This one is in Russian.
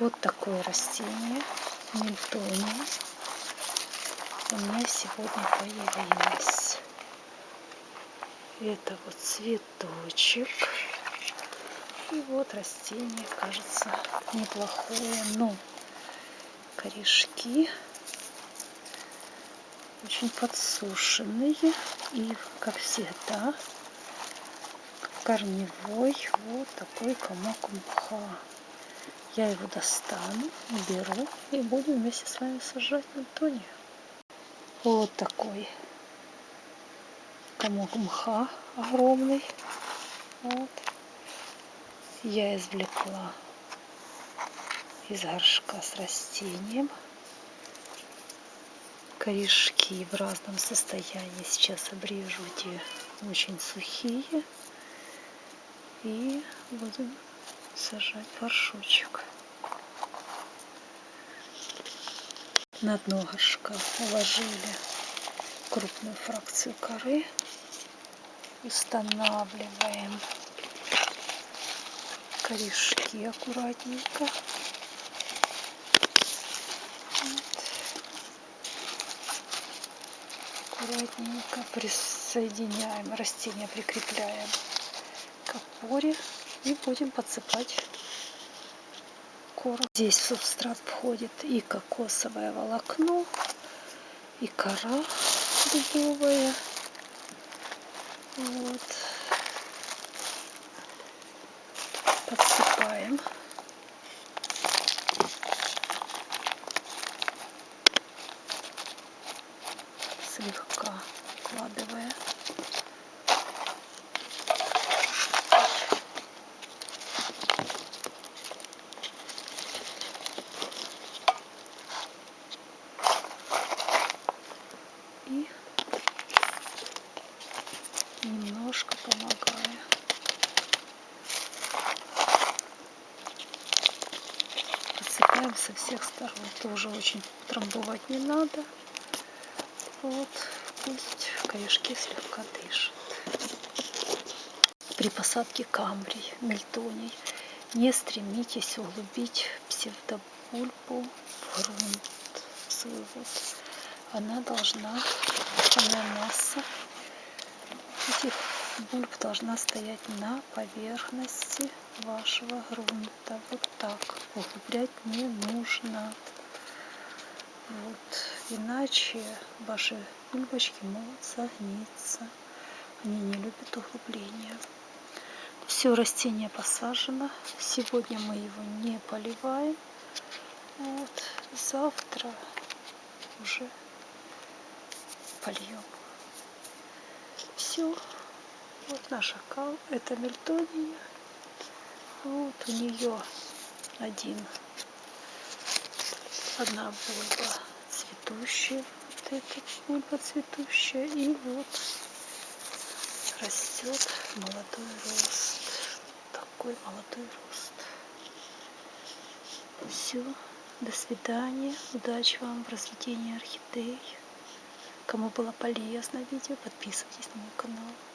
Вот такое растение, мельтония, у меня сегодня появилось. Это вот цветочек. И вот растение, кажется, неплохое, но корешки очень подсушенные. И, как всегда, корневой вот такой комок мха. Я его достану, беру и будем вместе с вами сажать тоне. Вот такой комок мха огромный. Вот. Я извлекла из горшка с растением. Корешки в разном состоянии сейчас обрежу, те очень сухие. И будем сажать горшочек. На дно горшка уложили крупную фракцию коры. Устанавливаем корешки аккуратненько. Аккуратненько присоединяем, растение прикрепляем к опоре и будем подсыпать корм. Здесь в субстрат входит и кокосовое волокно, и кора дубовая. Вот. Подсыпаем. Слегка вкладывая. И немножко помогаю. Подсыпаем со всех сторон. Тоже очень трамбовать не надо. Вот, пусть корешки слегка дышат. При посадке камбрий, мельтоний не стремитесь углубить псевдобульбу в грунт, вот она должна, основная масса этих бульб должна стоять на поверхности вашего грунта. Вот так. Углублять не нужно. Вот. Иначе ваши бульбочки могут согниться. Они не любят углубления. Все растение посажено. Сегодня мы его не поливаем. Вот. Завтра уже польем. Все. Вот наша кал. Это мельтония. Вот у нее один, одна бульба цветущая. Вот эта бульба цветущая. И вот растет молодой рост. Такой молодой рост. Все. До свидания. Удачи вам в разведении орхидей. Кому было полезно видео, подписывайтесь на мой канал.